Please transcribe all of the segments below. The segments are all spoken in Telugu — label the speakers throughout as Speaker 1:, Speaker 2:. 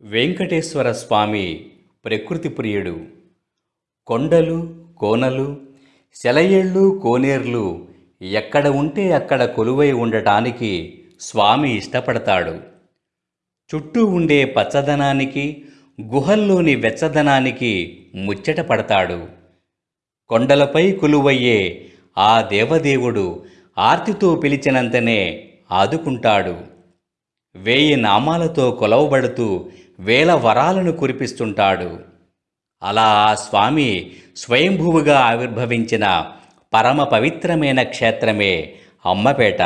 Speaker 1: వెంకటేశ్వర స్వామి ప్రకృతి ప్రియుడు. కొండలు కోనలు సెలయేళ్ళు కోనేర్లు ఎక్కడ ఉంటే అక్కడ కొలువై ఉండటానికి స్వామి ఇష్టపడతాడు. చుట్టూ ఉండే పచ్చదనానికి గుహల్లోని వెచ్చదనానికి ముచ్చట పడతాడు. కొండలపై కొలువయ్యే ఆ దేవదేవుడు ఆర్తితో పిలిచినంతనే ఆదుకుంటాడు. వేయి నామాలతో కొలవబడుతూ వేల వరాలను కురిపిస్తుంటాడు. అలా ఆ స్వామి స్వయంభువుగా ఆవిర్భవించిన పరమ పవిత్రమైన క్షేత్రమే అమ్మపేట.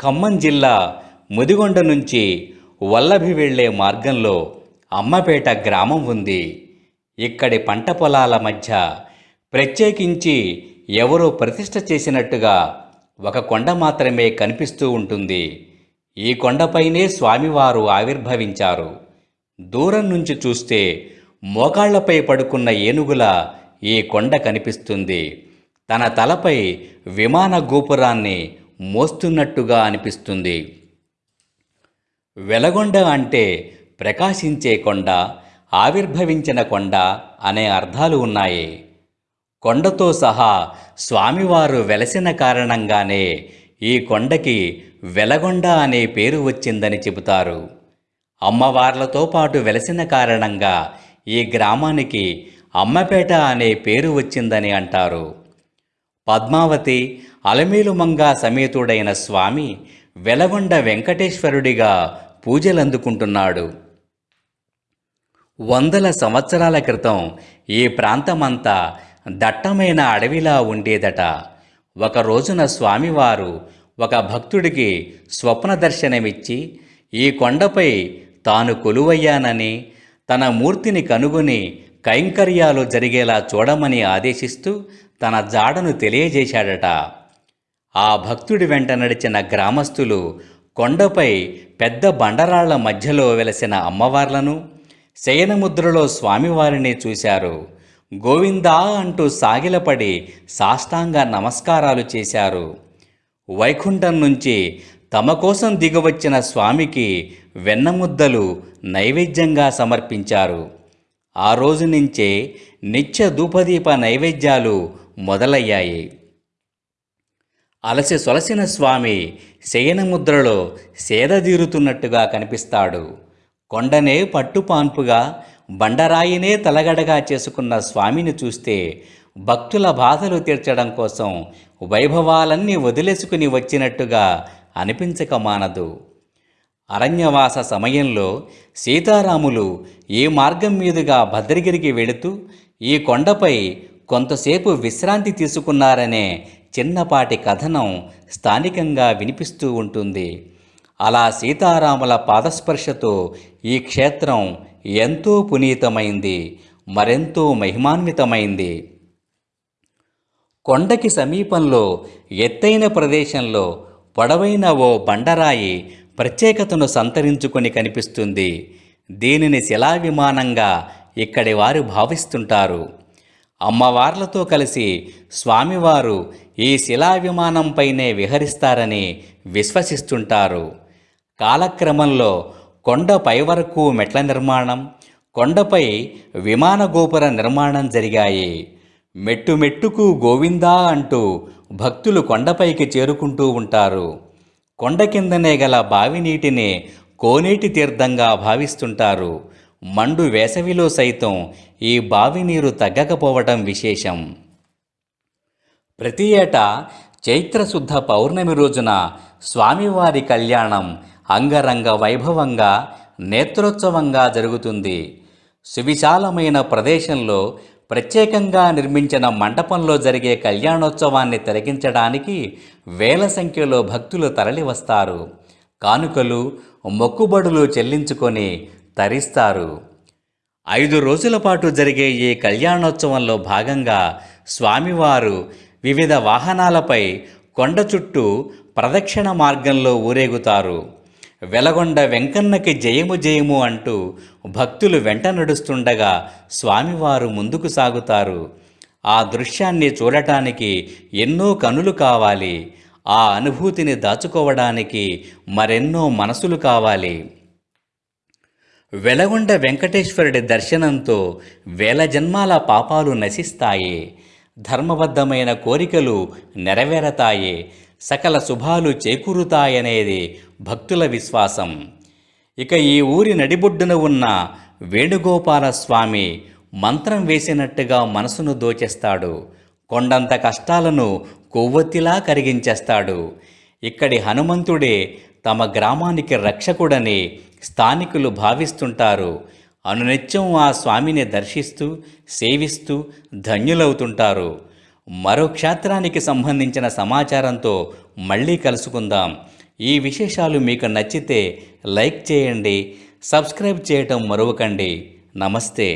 Speaker 1: ఖమ్మం జిల్లా ముదిగొండ నుంచి వల్లభి వెళ్ళే మార్గంలో అమ్మపేట గ్రామం ఉంది. ఇక్కడి పంట పొలాల మధ్య ప్రత్యేకించి ఎవరో ప్రతిష్ట చేసినట్టుగా ఒక కొండ మాత్రమే కనిపిస్తూ ఉంటుంది. ఈ కొండపైనే స్వామివారు ఆవిర్భవించారు. దూరం నుంచి చూస్తే మోకాళ్ళపై పడుకున్న ఏనుగుల ఈ కొండ కనిపిస్తుంది. తన తలపై విమాన గోపురాన్ని మోస్తున్నట్టుగా అనిపిస్తుంది. వెలగొండ అంటే ప్రకాశించే కొండ ఆవిర్భవించిన కొండ అనే అర్థాలు ఉన్నాయి. కొండతో సహా స్వామివారు వెలసిన కారణంగానే ఈ కొండకి వెలగొండ అనే పేరు వచ్చిందని చెబుతారు. అమ్మవార్లతో పాటు వెలసిన కారణంగా ఈ గ్రామానికి అమ్మపేట అనే పేరు వచ్చిందని అంటారు. పద్మావతి అలమేలుమంగా సమేతుడైన స్వామి వెలగొండ వెంకటేశ్వరుడిగా పూజలందుకుంటున్నాడు. వందల సంవత్సరాల క్రితం ఈ ప్రాంతమంతా దట్టమైన అడవిలా ఉండేదట. ఒక రోజున స్వామివారు ఒక భక్తుడికి స్వప్న దర్శనమిచ్చి ఈ కొండపై తాను కొలువయ్యానని తన మూర్తిని కనుగొని కైంకర్యాలు జరిగేలా చూడమని ఆదేశిస్తూ తన జాడను తెలియజేశాడట. ఆ భక్తుడి వెంట నడిచిన గ్రామస్తులు కొండపై పెద్ద బండరాళ్ళ మధ్యలో వెలసిన అమ్మవార్లను శయనముద్రలో స్వామివారిని చూశారు. గోవిందా అంటూ సాగిలపడి సాష్టాంగ నమస్కారాలు చేశారు. వైకుంఠం నుంచి తమ కోసం దిగవచ్చిన స్వామికి వెన్నముద్దలు నైవేద్యంగా సమర్పించారు. ఆ రోజు నుంచే నిత్య ధూపదీప నైవేద్యాలు మొదలయ్యాయి. అలసి సొలసిన స్వామి శయనముద్రలో సేదదీరుతున్నట్టుగా కనిపిస్తాడు. కొండనే పట్టుపాన్పుగా బండరాయినే తలగడగా చేసుకున్న స్వామిని చూస్తే భక్తుల బాధలు తీర్చడం కోసం వైభవాలన్నీ వదిలేసుకుని వచ్చినట్టుగా అనిపించక మానదు. అరణ్యవాస సమయంలో సీతారాములు ఈ మార్గం మీదుగా భద్రగిరికి వెళుతూ ఈ కొండపై కొంతసేపు విశ్రాంతి తీసుకున్నారనే చిన్నపాటి కథనం స్థానికంగా వినిపిస్తూ ఉంటుంది. అలా సీతారాముల పాదస్పర్శతో ఈ క్షేత్రం ఎంతో పునీతమైంది మరెంతో మహిమాన్వితమైంది. కొండకి సమీపంలో ఎత్తైన ప్రదేశంలో పొడవైన ఓ బండరాయి ప్రత్యేకతను సంతరించుకొని కనిపిస్తుంది. దీనిని శిలా విమానంగా ఇక్కడి వారు భావిస్తుంటారు. అమ్మవార్లతో కలిసి స్వామివారు ఈ శిలా విమానంపైనే విహరిస్తారని విశ్వసిస్తుంటారు. కాలక్రమంలో కొండ పై వరకు మెట్ల నిర్మాణం కొండపై విమాన గోపుర నిర్మాణం జరిగాయి. మెట్టు మెట్టుకు గోవిందా అంటూ భక్తులు కొండపైకి చేరుకుంటూ ఉంటారు. కొండ కిందనే గల బావి నీటిని కోనేటి తీర్థంగా భావిస్తుంటారు. మండు వేసవిలో సైతం ఈ బావి నీరు తగ్గకపోవటం విశేషం. ప్రతి ఏటా చైత్రశుద్ధ పౌర్ణమి రోజున స్వామివారి కళ్యాణం అంగరంగ వైభవంగా నేత్రోత్సవంగా జరుగుతుంది. సువిశాలమైన ప్రదేశంలో ప్రత్యేకంగా నిర్మించిన మండపంలో జరిగే కళ్యాణోత్సవాన్ని తిలకించడానికి వేల సంఖ్యలో భక్తులు తరలివస్తారు. కానుకలు మొక్కుబడులు చెల్లించుకొని తరిస్తారు. ఐదు రోజుల పాటు జరిగే ఈ కళ్యాణోత్సవంలో భాగంగా స్వామివారు వివిధ వాహనాలపై కొండ చుట్టూ ప్రదక్షిణ మార్గంలో ఊరేగుతారు. వెలగొండ వెంకన్నకి జయము జయము అంటూ భక్తులు వెంట నడుస్తుండగా స్వామివారు ముందుకు సాగుతారు. ఆ దృశ్యాన్ని చూడటానికి ఎన్నో కనులు కావాలి. ఆ అనుభూతిని దాచుకోవడానికి మరెన్నో మనసులు కావాలి. వెలగొండ వెంకటేశ్వరుడి దర్శనంతో వేల జన్మాల పాపాలు నశిస్తాయి. ధర్మబద్ధమైన కోరికలు నెరవేరతాయి. సకల శుభాలు చేకూరుతాయనేది భక్తుల విశ్వాసం. ఇక ఈ ఊరి నడిబొడ్డున ఉన్న వేణుగోపాల స్వామి మంత్రం వేసినట్టుగా మనసును దోచేస్తాడు. కొండంత కష్టాలను కొవ్వొత్తిలా కరిగించేస్తాడు. ఇక్కడి హనుమంతుడే తమ గ్రామానికి రక్షకుడని స్థానికులు భావిస్తుంటారు. అనునిత్యం ఆ స్వామిని దర్శిస్తూ సేవిస్తూ ధన్యులవుతుంటారు. మరో క్షేత్రానికి సంబంధించిన సమాచారంతో మళ్ళీ కలుసుకుందాం. ఈ విశేషాలు మీకు నచ్చితే లైక్ చేయండి సబ్స్క్రైబ్ చేయటం మరవకండి. నమస్తే.